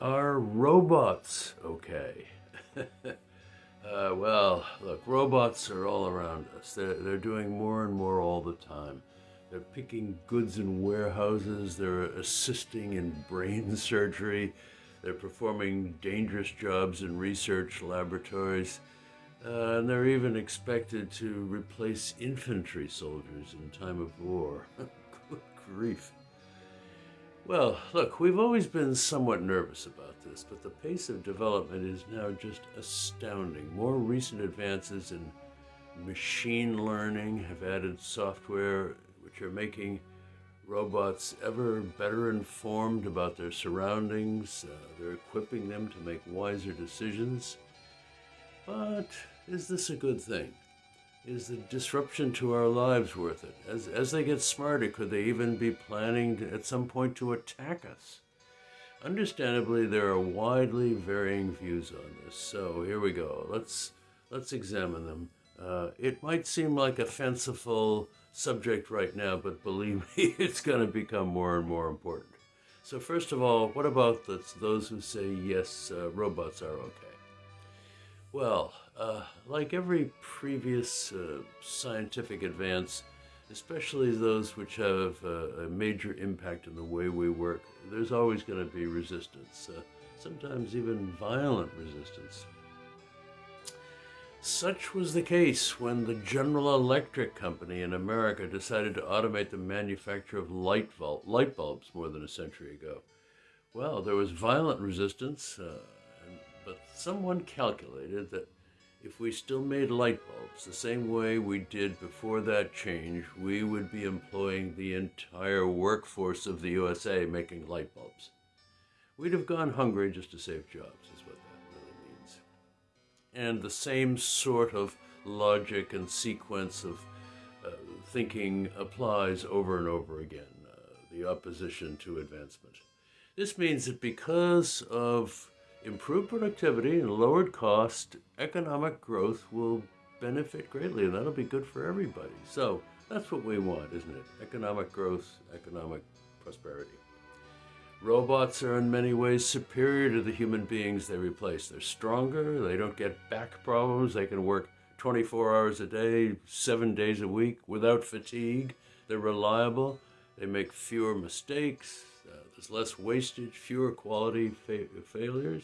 Are robots okay? uh, well, look, robots are all around us. They're, they're doing more and more all the time. They're picking goods in warehouses, they're assisting in brain surgery, they're performing dangerous jobs in research laboratories, uh, and they're even expected to replace infantry soldiers in time of war. Good grief. Well, look, we've always been somewhat nervous about this, but the pace of development is now just astounding. More recent advances in machine learning have added software which are making robots ever better informed about their surroundings. Uh, they're equipping them to make wiser decisions. But is this a good thing? Is the disruption to our lives worth it? As, as they get smarter, could they even be planning to, at some point to attack us? Understandably, there are widely varying views on this. So here we go. Let's let's examine them. Uh, it might seem like a fanciful subject right now, but believe me, it's going to become more and more important. So first of all, what about those who say yes, uh, robots are okay? Well, uh, like every previous uh, scientific advance, especially those which have uh, a major impact on the way we work, there's always going to be resistance, uh, sometimes even violent resistance. Such was the case when the General Electric Company in America decided to automate the manufacture of light, light bulbs more than a century ago. Well, there was violent resistance, uh, but someone calculated that if we still made light bulbs the same way we did before that change, we would be employing the entire workforce of the USA making light bulbs. We'd have gone hungry just to save jobs, is what that really means. And the same sort of logic and sequence of uh, thinking applies over and over again, uh, the opposition to advancement. This means that because of improved productivity and lowered cost, economic growth will benefit greatly, and that'll be good for everybody. So that's what we want, isn't it? Economic growth, economic prosperity. Robots are in many ways superior to the human beings they replace. They're stronger, they don't get back problems, they can work 24 hours a day, seven days a week without fatigue. They're reliable, they make fewer mistakes, there's less wastage, fewer quality fa failures.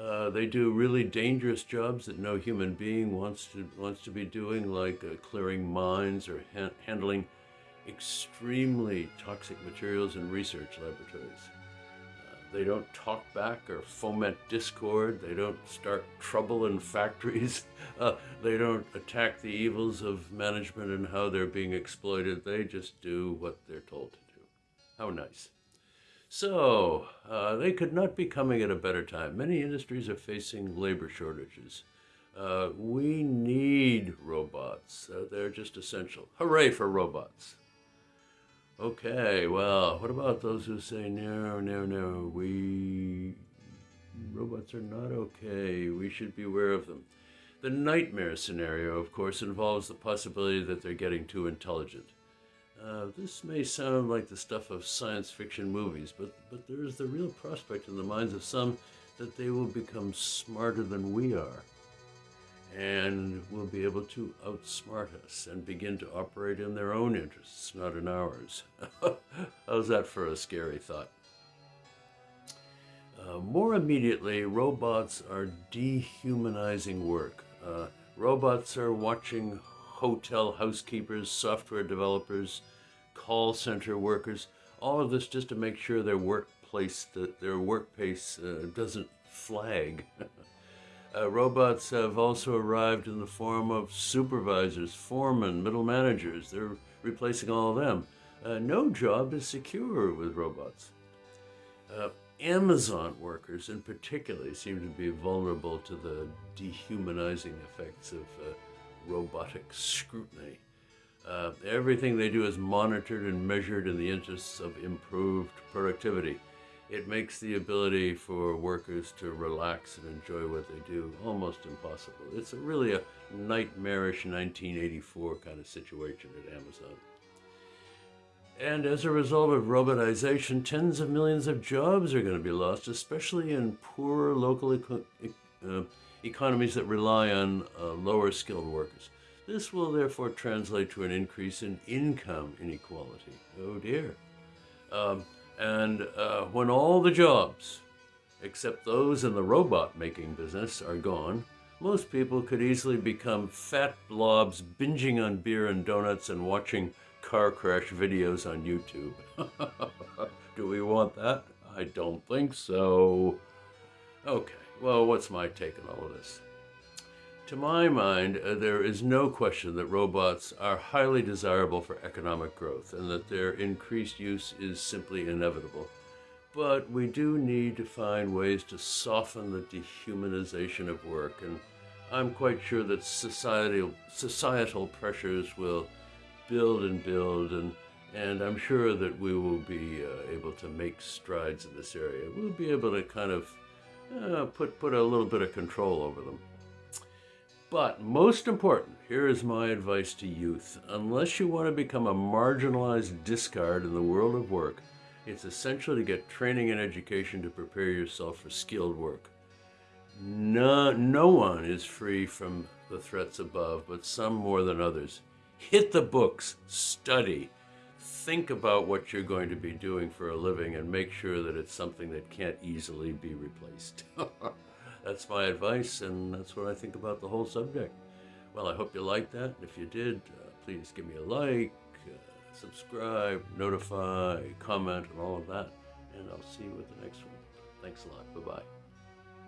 Uh, they do really dangerous jobs that no human being wants to wants to be doing, like uh, clearing mines or ha handling extremely toxic materials in research laboratories. Uh, they don't talk back or foment discord. They don't start trouble in factories. Uh, they don't attack the evils of management and how they're being exploited. They just do what they're told to do. How nice. So, uh, they could not be coming at a better time. Many industries are facing labor shortages. Uh, we need robots. Uh, they're just essential. Hooray for robots. Okay, well, what about those who say, no, no, no, we... Robots are not okay. We should be aware of them. The nightmare scenario, of course, involves the possibility that they're getting too intelligent. Uh, this may sound like the stuff of science fiction movies, but, but there is the real prospect in the minds of some that they will become smarter than we are and will be able to outsmart us and begin to operate in their own interests, not in ours. How's that for a scary thought? Uh, more immediately, robots are dehumanizing work. Uh, robots are watching hotel housekeepers, software developers, call center workers, all of this just to make sure their workplace, their workplace uh, doesn't flag. uh, robots have also arrived in the form of supervisors, foremen, middle managers. They're replacing all of them. Uh, no job is secure with robots. Uh, Amazon workers in particular seem to be vulnerable to the dehumanizing effects of uh, robotic scrutiny. Uh, everything they do is monitored and measured in the interests of improved productivity. It makes the ability for workers to relax and enjoy what they do almost impossible. It's a really a nightmarish 1984 kind of situation at Amazon. And as a result of robotization, tens of millions of jobs are going to be lost, especially in poor local eco- uh, economies that rely on uh, lower skilled workers. This will therefore translate to an increase in income inequality. Oh dear. Um, and uh, when all the jobs, except those in the robot making business, are gone, most people could easily become fat blobs binging on beer and donuts and watching car crash videos on YouTube. Do we want that? I don't think so. Okay, well, what's my take on all of this? To my mind, uh, there is no question that robots are highly desirable for economic growth and that their increased use is simply inevitable. But we do need to find ways to soften the dehumanization of work, and I'm quite sure that societal, societal pressures will build and build, and, and I'm sure that we will be uh, able to make strides in this area. We'll be able to kind of uh, put, put a little bit of control over them. But most important, here is my advice to youth. Unless you want to become a marginalized discard in the world of work, it's essential to get training and education to prepare yourself for skilled work. No, no one is free from the threats above, but some more than others. Hit the books, study, think about what you're going to be doing for a living, and make sure that it's something that can't easily be replaced. that's my advice, and that's what I think about the whole subject. Well, I hope you liked that. If you did, uh, please give me a like, uh, subscribe, notify, comment, and all of that. And I'll see you with the next one. Thanks a lot. Bye bye.